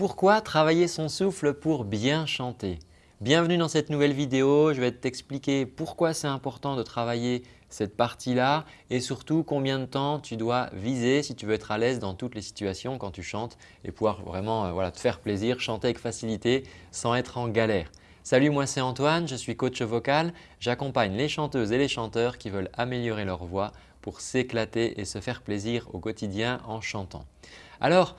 pourquoi travailler son souffle pour bien chanter? Bienvenue dans cette nouvelle vidéo. Je vais t'expliquer pourquoi c'est important de travailler cette partie-là et surtout combien de temps tu dois viser si tu veux être à l'aise dans toutes les situations quand tu chantes et pouvoir vraiment euh, te faire plaisir, chanter avec facilité sans être en galère. Salut, moi c'est Antoine, je suis coach vocal. J'accompagne les chanteuses et les chanteurs qui veulent améliorer leur voix pour s'éclater et se faire plaisir au quotidien en chantant. Alors,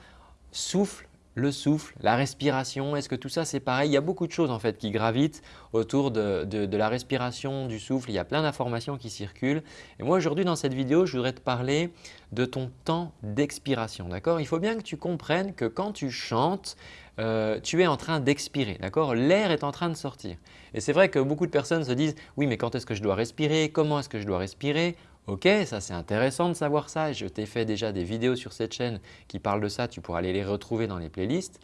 souffle, le souffle, la respiration, est-ce que tout ça c'est pareil? Il y a beaucoup de choses en fait qui gravitent autour de, la respiration, du souffle. Il y a plein d'informations qui circulent. Et moi aujourd'hui dans cette vidéo, je voudrais te parler de ton temps d'expiration. Il faut bien que tu comprennes que quand tu chantes, euh, tu es en train d'expirer. L'air est en train de sortir. Et c'est vrai que beaucoup de personnes se disent « oui mais quand est-ce que je dois respirer? Comment est-ce que je dois respirer ?» Ok, ça c'est intéressant de savoir ça. Je t'ai fait déjà des vidéos sur cette chaîne qui parlent de ça. Tu pourras aller les retrouver dans les playlists.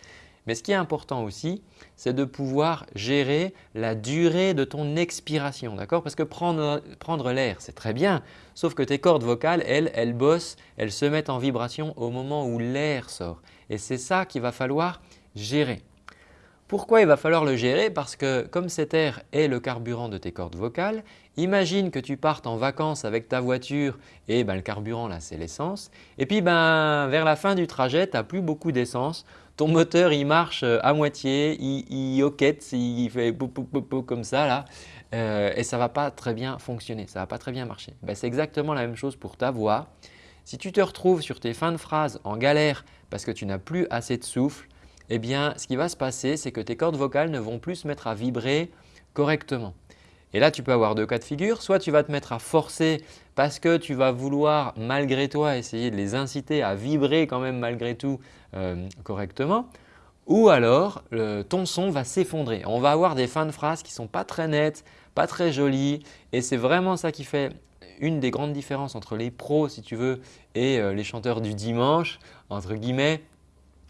Mais ce qui est important aussi, c'est de pouvoir gérer la durée de ton expiration. Parce que prendre, prendre l'air, c'est très bien. Sauf que tes cordes vocales, elles, elles bossent, elles se mettent en vibration au moment où l'air sort. Et c'est ça qu'il va falloir gérer. Pourquoi il va falloir le gérer? Parce que comme cet air est le carburant de tes cordes vocales, imagine que tu partes en vacances avec ta voiture et ben, le carburant là c'est l'essence et puis ben, vers la fin du trajet tu n'as plus beaucoup d'essence, ton moteur il marche euh, à moitié, il, hoquette, il fait comme ça là euh, et ça ne va pas très bien fonctionner, ça va pas très bien marcher. Ben, c'est exactement la même chose pour ta voix. Si tu te retrouves sur tes fins de phrases en galère parce que tu n'as plus assez de souffle, eh bien, ce qui va se passer, c'est que tes cordes vocales ne vont plus se mettre à vibrer correctement. Et là, tu peux avoir deux cas de figure. Soit tu vas te mettre à forcer parce que tu vas vouloir malgré toi essayer de les inciter à vibrer quand même malgré tout euh, correctement. Ou alors, ton son va s'effondrer. On va avoir des fins de phrases qui ne sont pas très nettes, pas très jolies et c'est vraiment ça qui fait une des grandes différences entre les pros si tu veux et euh, les chanteurs du dimanche entre guillemets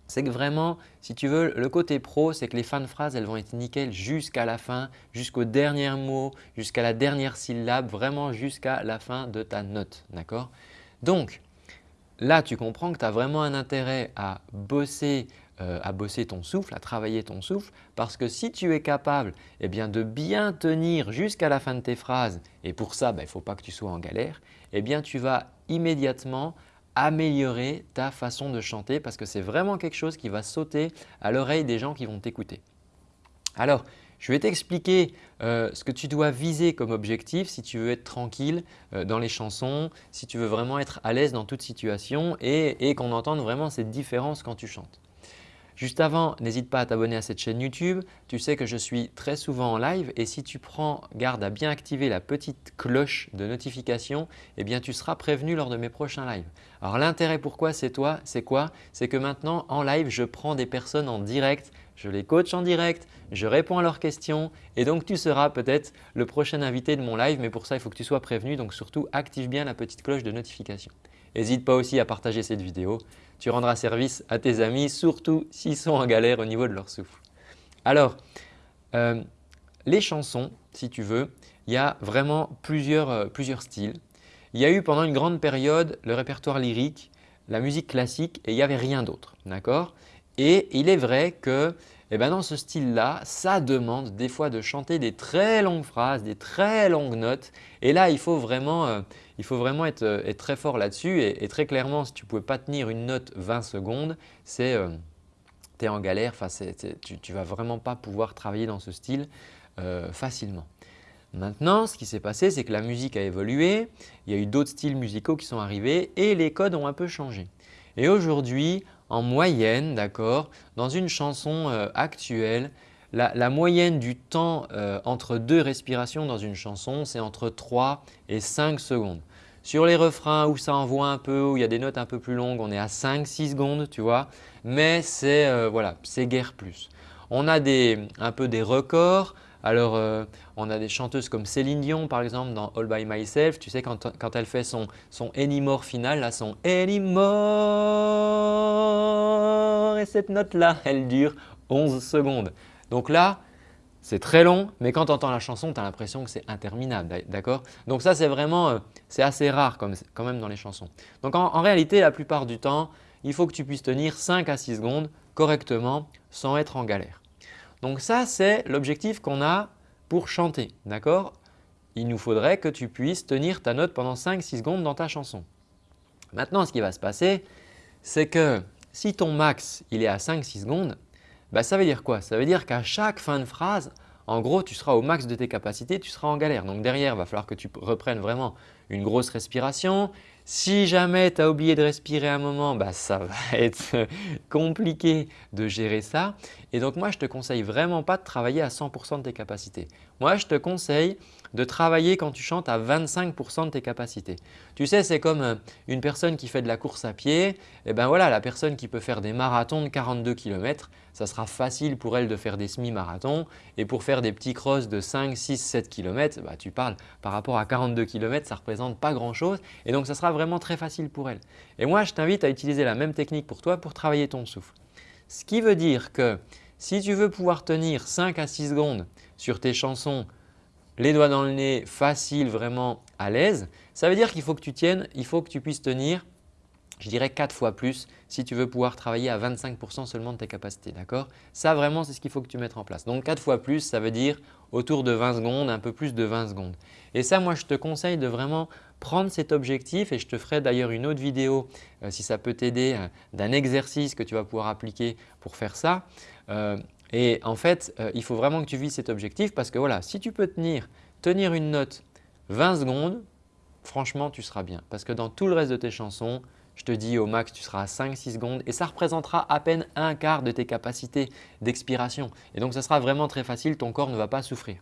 c'est que vraiment, si tu veux, le côté pro, c'est que les fins de phrases, elles vont être nickel jusqu'à la fin, jusqu'au dernier mot, jusqu'à la dernière syllabe, vraiment jusqu'à la fin de ta note. D'accord? Donc, là, tu comprends que tu as vraiment un intérêt à bosser, euh, à bosser ton souffle, à travailler ton souffle parce que si tu es capable eh bien, de bien tenir jusqu'à la fin de tes phrases et pour ça, ben, il ne faut pas que tu sois en galère, eh bien, tu vas immédiatement améliorer ta façon de chanter parce que c'est vraiment quelque chose qui va sauter à l'oreille des gens qui vont t'écouter. Alors, je vais t'expliquer euh, ce que tu dois viser comme objectif si tu veux être tranquille euh, dans les chansons, si tu veux vraiment être à l'aise dans toute situation et qu'on entende vraiment cette différence quand tu chantes. Juste avant, n'hésite pas à t'abonner à cette chaîne YouTube. Tu sais que je suis très souvent en live et si tu prends garde à bien activer la petite cloche de notification, eh bien tu seras prévenu lors de mes prochains lives. Alors l'intérêt pourquoi c'est toi, c'est quoi? C'est que maintenant en live, je prends des personnes en direct, je les coach en direct, je réponds à leurs questions et donc tu seras peut-être le prochain invité de mon live mais pour ça il faut que tu sois prévenu donc surtout active bien la petite cloche de notification. N'hésite pas aussi à partager cette vidéo tu rendras service à tes amis, surtout s'ils sont en galère au niveau de leur souffle. Alors, euh, les chansons, si tu veux, il y a vraiment plusieurs, euh, plusieurs styles. Il y a eu pendant une grande période le répertoire lyrique, la musique classique et il n'y avait rien d'autre. D'accord? Et il est vrai que eh ben dans ce style-là, ça demande des fois de chanter des très longues phrases, des très longues notes. Et là, il faut vraiment, euh, il faut vraiment être, euh, être très fort là-dessus. Et, très clairement, si tu ne pouvais pas tenir une note 20 secondes, c'est euh, tu es en galère, tu ne vas vraiment pas pouvoir travailler dans ce style facilement. Maintenant, ce qui s'est passé, c'est que la musique a évolué, il y a eu d'autres styles musicaux qui sont arrivés et les codes ont un peu changé. Et aujourd'hui, en moyenne, d'accord, dans une chanson euh, actuelle, la, moyenne du temps euh, entre deux respirations dans une chanson, c'est entre 3 et 5 secondes. Sur les refrains où ça envoie un peu, où il y a des notes un peu plus longues, on est à 5-6 secondes, tu vois. Mais c'est euh, guère plus. On a un peu des records. Alors, euh, on a des chanteuses comme Céline Dion par exemple dans All By Myself. Tu sais quand, elle fait son, son Anymore final, là, son Anymore et cette note-là, elle dure 11 secondes. Donc là, c'est très long, mais quand tu entends la chanson, tu as l'impression que c'est interminable. D'accord? Donc ça, c'est vraiment euh, c'est assez rare quand même dans les chansons. Donc en, réalité, la plupart du temps, il faut que tu puisses tenir 5 à 6 secondes correctement sans être en galère. Donc ça, c'est l'objectif qu'on a pour chanter. D'accord? Il nous faudrait que tu puisses tenir ta note pendant 5-6 secondes dans ta chanson. Maintenant, ce qui va se passer, c'est que si ton max il est à 5-6 secondes, bah, ça veut dire quoi? Ça veut dire qu'à chaque fin de phrase, en gros, tu seras au max de tes capacités, tu seras en galère. Donc derrière, il va falloir que tu reprennes vraiment une grosse respiration. Si jamais tu as oublié de respirer un moment, bah, ça va être compliqué de gérer ça. Et donc moi, je ne te conseille vraiment pas de travailler à 100% de tes capacités. Moi, je te conseille de travailler quand tu chantes à 25% de tes capacités. Tu sais, c'est comme euh, une personne qui fait de la course à pied. Et eh ben voilà, la personne qui peut faire des marathons de 42 km, ça sera facile pour elle de faire des semi-marathons. Et pour faire des petits crosses de 5, 6, 7 km, tu parles par rapport à 42 km, ça ne représente pas grand-chose. Et donc, ça sera vraiment très facile pour elle. Et moi, je t'invite à utiliser la même technique pour toi pour travailler ton souffle. Ce qui veut dire que si tu veux pouvoir tenir 5 à 6 secondes sur tes chansons les doigts dans le nez, facile, vraiment à l'aise, ça veut dire qu'il faut que tu tiennes, il faut que tu puisses tenir je dirais 4 fois plus si tu veux pouvoir travailler à 25% seulement de tes capacités. D'accord? Ça vraiment c'est ce qu'il faut que tu mettes en place. Donc 4 fois plus ça veut dire autour de 20 secondes, un peu plus de 20 secondes. Et ça moi je te conseille de vraiment prendre cet objectif et je te ferai d'ailleurs une autre vidéo euh, si ça peut t'aider euh, d'un exercice que tu vas pouvoir appliquer pour faire ça. Euh, et en fait, euh, il faut vraiment que tu vises cet objectif parce que voilà, si tu peux tenir, tenir une note 20 secondes, franchement, tu seras bien. Parce que dans tout le reste de tes chansons, je te dis au max, tu seras à 5-6 secondes et ça représentera à peine un quart de tes capacités d'expiration. Et donc, ça sera vraiment très facile, ton corps ne va pas souffrir.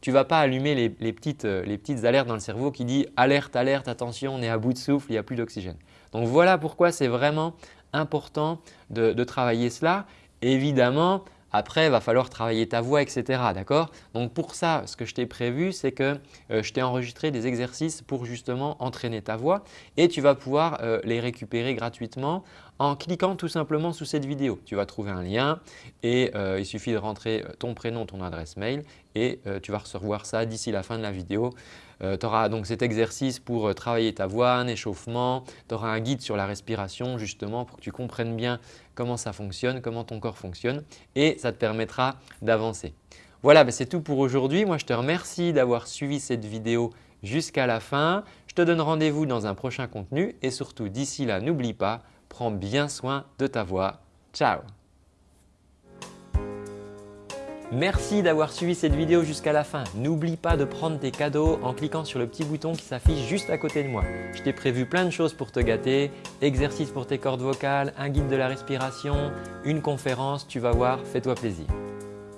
Tu ne vas pas allumer les, petites, euh, les, petites, alertes dans le cerveau qui disent « alerte, alerte, attention, on est à bout de souffle, il n'y a plus d'oxygène ». Donc voilà pourquoi c'est vraiment important de travailler cela. Évidemment, après, il va falloir travailler ta voix, etc. D'accord? Donc pour ça, ce que je t'ai prévu, c'est que euh, je t'ai enregistré des exercices pour justement entraîner ta voix et tu vas pouvoir euh, les récupérer gratuitement en cliquant tout simplement sous cette vidéo. Tu vas trouver un lien et euh, il suffit de rentrer ton prénom, ton adresse mail et tu vas recevoir ça d'ici la fin de la vidéo. tu auras donc cet exercice pour travailler ta voix, un échauffement, tu auras un guide sur la respiration justement pour que tu comprennes bien comment ça fonctionne, comment ton corps fonctionne et ça te permettra d'avancer. Voilà, ben, c'est tout pour aujourd'hui. Moi, je te remercie d'avoir suivi cette vidéo jusqu'à la fin. Je te donne rendez-vous dans un prochain contenu et surtout d'ici là, n'oublie pas, prends bien soin de ta voix. Ciao Merci d'avoir suivi cette vidéo jusqu'à la fin. N'oublie pas de prendre tes cadeaux en cliquant sur le petit bouton qui s'affiche juste à côté de moi. Je t'ai prévu plein de choses pour te gâter, exercices pour tes cordes vocales, un guide de la respiration, une conférence, tu vas voir, fais-toi plaisir.